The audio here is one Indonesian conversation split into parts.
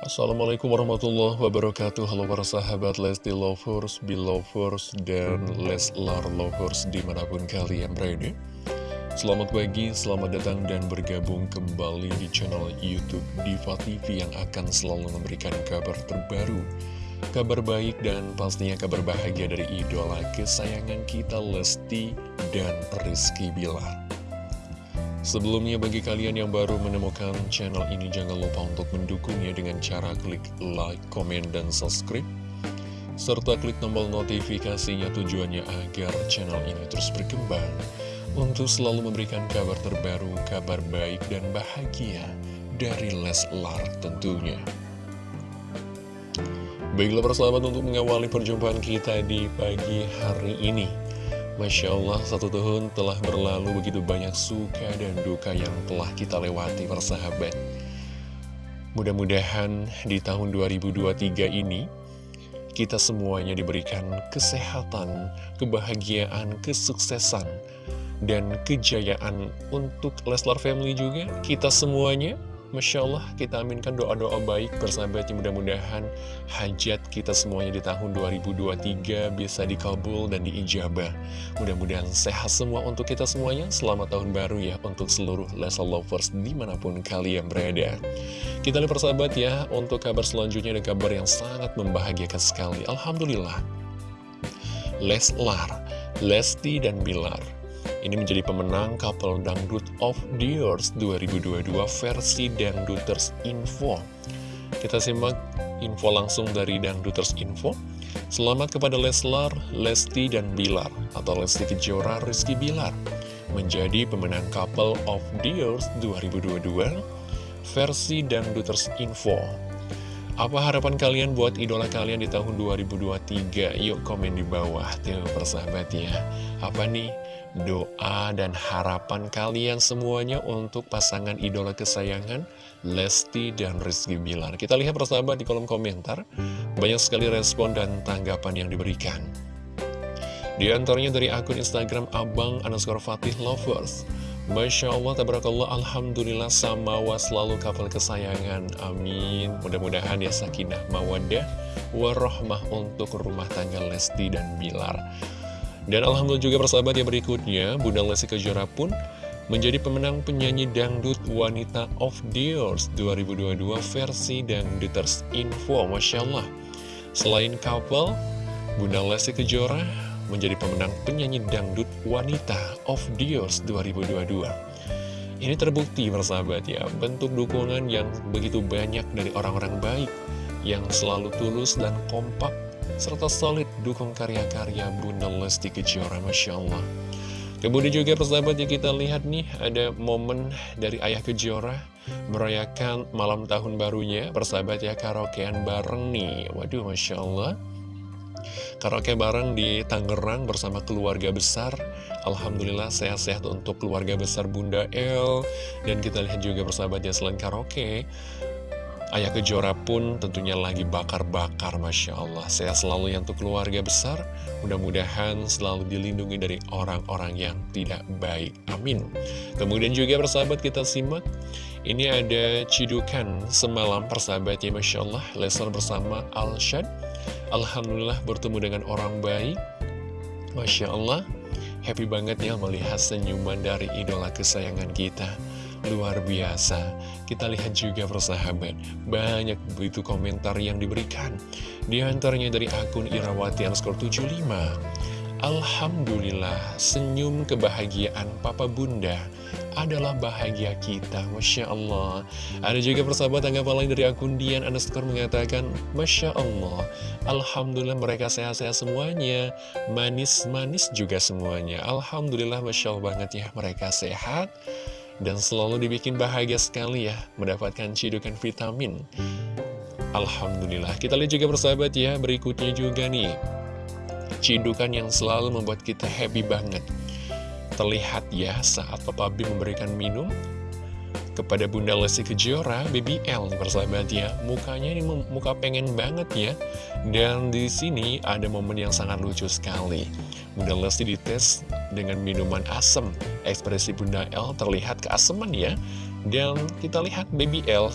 Assalamualaikum warahmatullahi wabarakatuh. Halo para sahabat Lesti Lovers, Belovers, dan Leslar Lovers di mana pun kalian berada. Selamat pagi, selamat datang dan bergabung kembali di channel Youtube Diva TV yang akan selalu memberikan kabar terbaru Kabar baik dan pastinya kabar bahagia dari idola kesayangan kita Lesti dan Rizky Bilar Sebelumnya bagi kalian yang baru menemukan channel ini jangan lupa untuk mendukungnya dengan cara klik like, komen, dan subscribe serta klik tombol notifikasinya tujuannya agar channel ini terus berkembang untuk selalu memberikan kabar terbaru, kabar baik dan bahagia dari Leslar tentunya. Baiklah persahabat untuk mengawali perjumpaan kita di pagi hari ini Masya Allah, satu tahun telah berlalu begitu banyak suka dan duka yang telah kita lewati persahabat. Mudah-mudahan di tahun 2023 ini, kita semuanya diberikan kesehatan, kebahagiaan, kesuksesan, dan kejayaan untuk Leslar Family juga. Kita semuanya Masya Allah, kita aminkan doa-doa baik bersahabatnya mudah-mudahan hajat kita semuanya di tahun 2023 bisa dikabul dan diijabah. Mudah-mudahan sehat semua untuk kita semuanya. Selamat tahun baru ya untuk seluruh Leslar Lovers di mana pun kalian berada. Kita lihat persahabat ya, untuk kabar selanjutnya ada kabar yang sangat membahagiakan sekali. Alhamdulillah. Leslar, Lesti dan Bilar ini menjadi pemenang Couple Dangdut of the Years 2022 versi Dangduters Info. Kita simak info langsung dari Dangduters Info. Selamat kepada Leslar, Lesti, dan Bilar, atau Lesti Kejora Rizky Bilar, menjadi pemenang Couple of the Years 2022 versi Dangduters Info. Apa harapan kalian buat idola kalian di tahun 2023? Yuk komen di bawah, tuh persahabat ya. Apa nih? Doa dan harapan kalian semuanya untuk pasangan idola kesayangan Lesti dan Rizky Bilar. Kita lihat persahabat di kolom komentar, banyak sekali respon dan tanggapan yang diberikan. Di antaranya dari akun Instagram Abang underscore Fatih Lovers. Masya Allah, tabarakallah, Alhamdulillah, samawa selalu kapal kesayangan. Amin. Mudah-mudahan ya sakinah mawadah warahmah untuk rumah tangga Lesti dan Bilar. Dan Alhamdulillah juga persahabat yang berikutnya, Bunda Lesti Kejora pun menjadi pemenang penyanyi dangdut wanita of the years 2022 versi Dangduters Info, Masya Allah. Selain couple, Bunda Lesti Kejora menjadi pemenang penyanyi dangdut wanita of the years 2022. Ini terbukti persahabat ya, bentuk dukungan yang begitu banyak dari orang-orang baik, yang selalu tulus dan kompak serta solid dukung karya-karya Bunda Lesti Kejora, Masya Allah. Kemudian juga persahabat yang kita lihat nih, ada momen dari Ayah Kejora merayakan malam tahun barunya, persahabat ya, karaokean bareng nih. Waduh, Masya Allah. Karaoke bareng di Tangerang bersama keluarga besar Alhamdulillah sehat-sehat untuk keluarga besar Bunda El Dan kita lihat juga persahabat ya selain karaoke Ayah Kejora pun tentunya lagi bakar-bakar Masya Allah. Saya selalu yang untuk keluarga besar. Mudah-mudahan selalu dilindungi dari orang-orang yang tidak baik. Amin. Kemudian juga persahabat kita simak. Ini ada cidukan semalam persahabatnya Masya Allah. Lesar bersama Al-Shad. Alhamdulillah bertemu dengan orang baik. Masya Allah. Happy banget ya melihat senyuman dari idola kesayangan kita Luar biasa. Kita lihat juga persahabat Banyak begitu komentar yang diberikan. Di antaranya dari akun Irawati underscore 75 Alhamdulillah Senyum kebahagiaan Papa Bunda adalah bahagia kita Masya Allah. Ada juga persahabat tanggapan lain dari akun Dian underscore mengatakan Masya Allah Alhamdulillah mereka sehat-sehat semuanya. Manis-manis juga semuanya. Alhamdulillah Masya Allah banget ya Mereka sehat dan selalu dibikin bahagia sekali ya mendapatkan cidukan vitamin. Alhamdulillah. Kita lihat juga persahabat ya, berikutnya juga nih. Cidukan yang selalu membuat kita happy banget. Terlihat ya saat Papa B memberikan minum kepada Bunda Lesti Kejora, BBL nih persahabat ya. Mukanya ini muka pengen banget ya. Dan di sini ada momen yang sangat lucu sekali. Bunda Lesti dites dengan minuman asam. Ekspresi Bunda L terlihat keaseman ya. Dan kita lihat BBL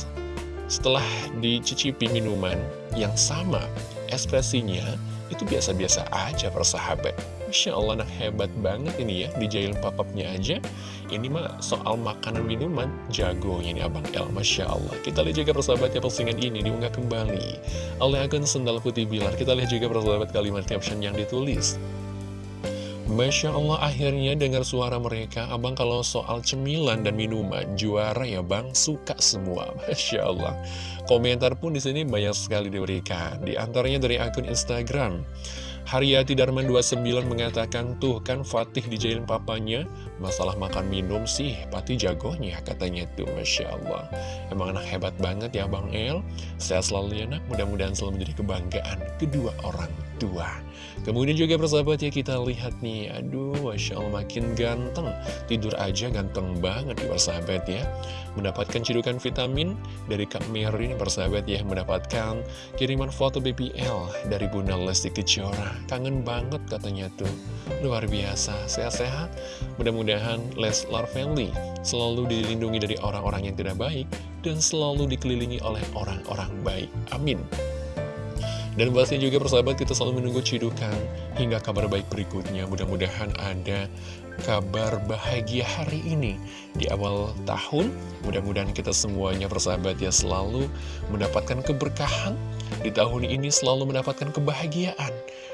setelah dicicipi minuman yang sama, ekspresinya itu biasa-biasa aja persahabat. Masya Allah anak hebat banget ini ya, dijailin papapnya aja. Ini mah soal makanan minuman, jagonya ini Abang El, Masya Allah. Kita lihat juga persahabatnya postingan ini diunggah kembali oleh akun Sendal Putih Bilar. Kita lihat juga persahabat kalimat caption yang ditulis. Masya Allah akhirnya dengar suara mereka Abang kalau soal cemilan dan minuman Juara ya bang, suka semua Masya Allah Komentar pun di sini banyak sekali diberikan Di antaranya dari akun Instagram Haryati Darman 29 mengatakan Tuh kan Fatih dijailin papanya Masalah makan minum sih Pati jagonya katanya tuh Masya Allah. Emang anak hebat banget ya Bang El. Sehat selalu ya nak. Mudah-mudahan selalu menjadi kebanggaan kedua orang tua. Kemudian juga persahabat ya kita lihat nih Aduh Masya Allah makin ganteng. Tidur aja ganteng banget ya persahabat ya. Mendapatkan cidukan vitamin dari Kak Merin persahabat ya. Mendapatkan kiriman foto BBL dari Bunda Lesti Kejora. Kangen banget katanya tuh. Luar biasa. Sehat-sehat Mudah-mudahan Leslar Family Selalu dilindungi dari orang-orang yang tidak baik Dan selalu dikelilingi oleh orang-orang baik Amin dan pastinya juga persahabat kita selalu menunggu cidukan hingga kabar baik berikutnya. Mudah-mudahan ada kabar bahagia hari ini di awal tahun. Mudah-mudahan kita semuanya persahabat ya selalu mendapatkan keberkahan. Di tahun ini selalu mendapatkan kebahagiaan.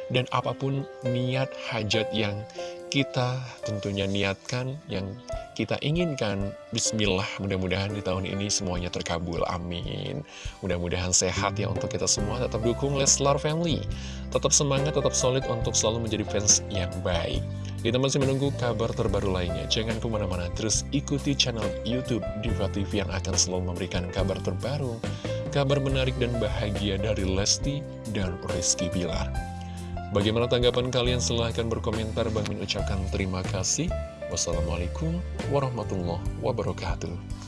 Dan apa pun niat hajat yang kita tentunya niatkan, yang kita inginkan. Bismillah, mudah-mudahan di tahun ini semuanya terkabul. Amin. Mudah-mudahan sehat ya untuk kita semua. Tetap dukung Leslar Family. Tetap semangat, tetap solid untuk selalu menjadi fans yang baik. Kita masih menunggu kabar terbaru lainnya. Jangan ke mana-mana, terus ikuti channel Youtube Diva TV yang akan selalu memberikan kabar terbaru. Kabar menarik dan bahagia dari Lesti dan Rizky Bilar. Bagaimana tanggapan kalian? Silahkan berkomentar. Bang Min ucapkan terima kasih. Wassalamualaikum warahmatullahi wabarakatuh.